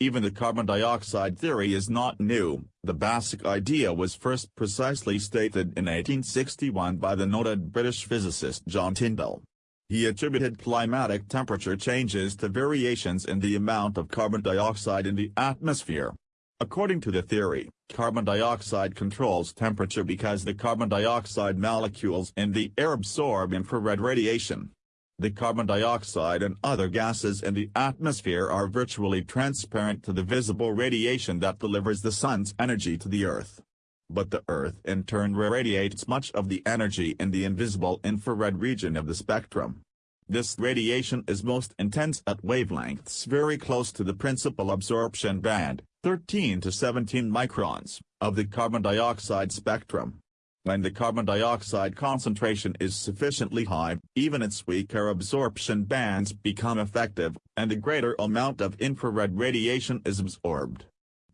Even the carbon dioxide theory is not new, the basic idea was first precisely stated in 1861 by the noted British physicist John Tyndall. He attributed climatic temperature changes to variations in the amount of carbon dioxide in the atmosphere. According to the theory, carbon dioxide controls temperature because the carbon dioxide molecules in the air absorb infrared radiation. The carbon dioxide and other gases in the atmosphere are virtually transparent to the visible radiation that delivers the sun's energy to the Earth. But the Earth in turn radiates much of the energy in the invisible infrared region of the spectrum. This radiation is most intense at wavelengths very close to the principal absorption band, 13 to 17 microns, of the carbon dioxide spectrum. When the carbon dioxide concentration is sufficiently high, even its weaker absorption bands become effective, and a greater amount of infrared radiation is absorbed.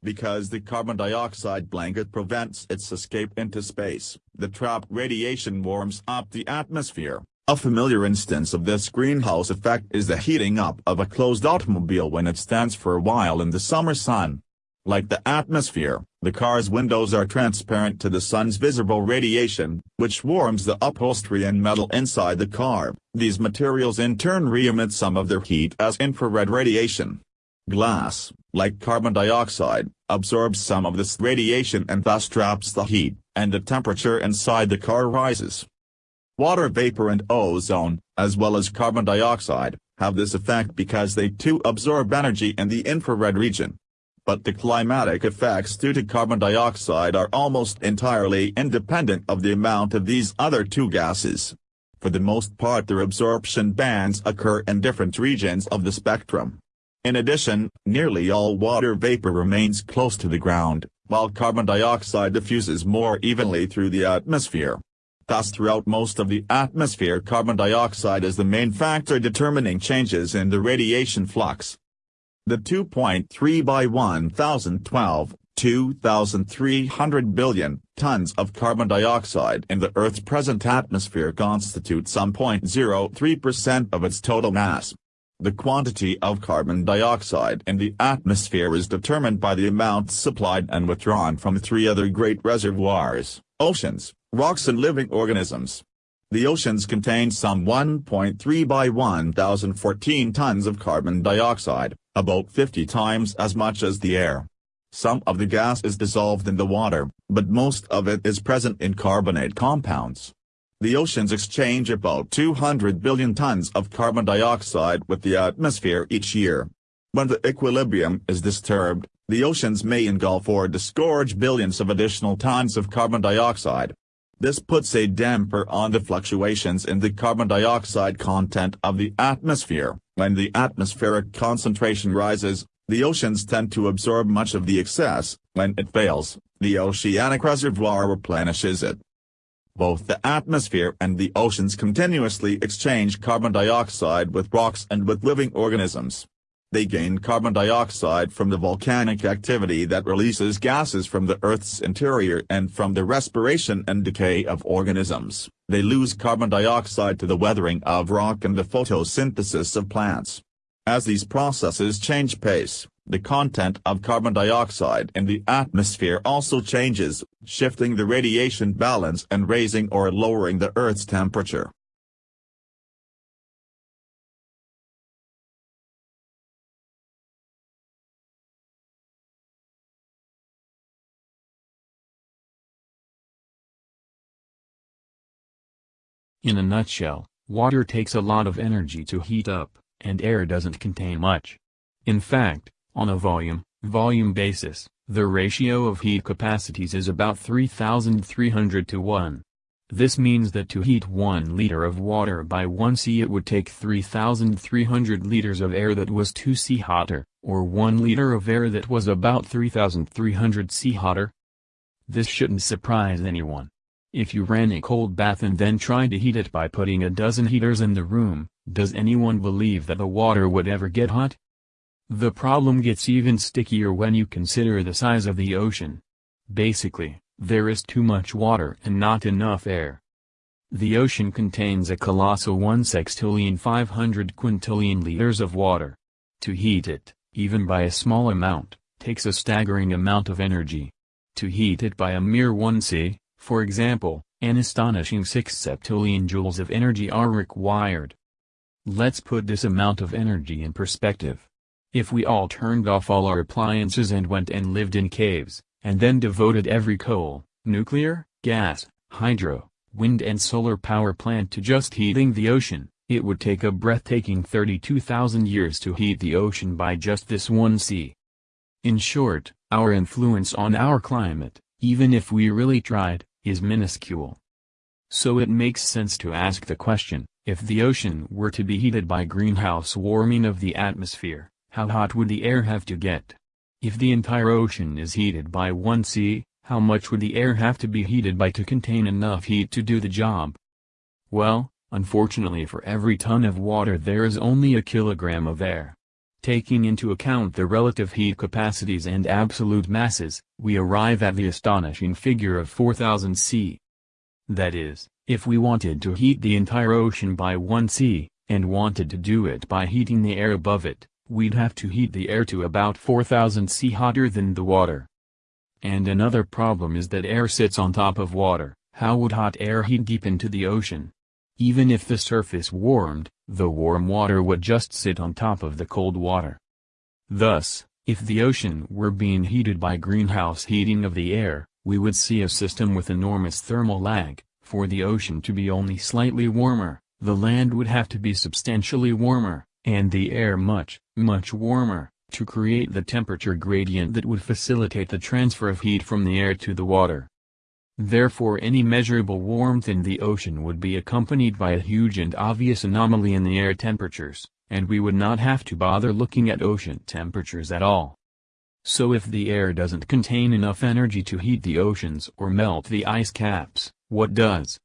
Because the carbon dioxide blanket prevents its escape into space, the trapped radiation warms up the atmosphere. A familiar instance of this greenhouse effect is the heating up of a closed automobile when it stands for a while in the summer sun. Like the atmosphere, the car's windows are transparent to the sun's visible radiation, which warms the upholstery and metal inside the car. These materials in turn re-emit some of their heat as infrared radiation. Glass, like carbon dioxide, absorbs some of this radiation and thus traps the heat, and the temperature inside the car rises. Water vapor and ozone, as well as carbon dioxide, have this effect because they too absorb energy in the infrared region but the climatic effects due to carbon dioxide are almost entirely independent of the amount of these other two gases. For the most part their absorption bands occur in different regions of the spectrum. In addition, nearly all water vapor remains close to the ground, while carbon dioxide diffuses more evenly through the atmosphere. Thus throughout most of the atmosphere carbon dioxide is the main factor determining changes in the radiation flux. The 2.3 by 1012, 2,300 billion tons of carbon dioxide in the Earth's present atmosphere constitute some 0.03% of its total mass. The quantity of carbon dioxide in the atmosphere is determined by the amount supplied and withdrawn from three other great reservoirs, oceans, rocks and living organisms. The oceans contain some 1.3 by 1014 tons of carbon dioxide, about 50 times as much as the air. Some of the gas is dissolved in the water, but most of it is present in carbonate compounds. The oceans exchange about 200 billion tons of carbon dioxide with the atmosphere each year. When the equilibrium is disturbed, the oceans may engulf or disgorge billions of additional tons of carbon dioxide. This puts a damper on the fluctuations in the carbon dioxide content of the atmosphere. When the atmospheric concentration rises, the oceans tend to absorb much of the excess, when it fails, the oceanic reservoir replenishes it. Both the atmosphere and the oceans continuously exchange carbon dioxide with rocks and with living organisms. They gain carbon dioxide from the volcanic activity that releases gases from the Earth's interior and from the respiration and decay of organisms. They lose carbon dioxide to the weathering of rock and the photosynthesis of plants. As these processes change pace, the content of carbon dioxide in the atmosphere also changes, shifting the radiation balance and raising or lowering the Earth's temperature. In a nutshell, water takes a lot of energy to heat up, and air doesn't contain much. In fact, on a volume, volume basis, the ratio of heat capacities is about 3300 to 1. This means that to heat 1 liter of water by 1 C it would take 3300 liters of air that was 2 C hotter, or 1 liter of air that was about 3300 C hotter. This shouldn't surprise anyone. If you ran a cold bath and then tried to heat it by putting a dozen heaters in the room, does anyone believe that the water would ever get hot? The problem gets even stickier when you consider the size of the ocean. Basically, there is too much water and not enough air. The ocean contains a colossal 1 sextillion 500 quintillion liters of water. To heat it, even by a small amount, takes a staggering amount of energy. To heat it by a mere 1 C, for example, an astonishing 6 septillion joules of energy are required. Let's put this amount of energy in perspective. If we all turned off all our appliances and went and lived in caves, and then devoted every coal, nuclear, gas, hydro, wind and solar power plant to just heating the ocean, it would take a breathtaking 32,000 years to heat the ocean by just this one C. In short, our influence on our climate, even if we really tried, is minuscule. So it makes sense to ask the question, if the ocean were to be heated by greenhouse warming of the atmosphere, how hot would the air have to get? If the entire ocean is heated by 1 C, how much would the air have to be heated by to contain enough heat to do the job? Well, unfortunately for every ton of water there is only a kilogram of air. Taking into account the relative heat capacities and absolute masses, we arrive at the astonishing figure of 4000 C. That is, if we wanted to heat the entire ocean by 1 C, and wanted to do it by heating the air above it, we'd have to heat the air to about 4000 C hotter than the water. And another problem is that air sits on top of water, how would hot air heat deep into the ocean? Even if the surface warmed, the warm water would just sit on top of the cold water. Thus, if the ocean were being heated by greenhouse heating of the air, we would see a system with enormous thermal lag, for the ocean to be only slightly warmer, the land would have to be substantially warmer, and the air much, much warmer, to create the temperature gradient that would facilitate the transfer of heat from the air to the water. Therefore any measurable warmth in the ocean would be accompanied by a huge and obvious anomaly in the air temperatures, and we would not have to bother looking at ocean temperatures at all. So if the air doesn't contain enough energy to heat the oceans or melt the ice caps, what does?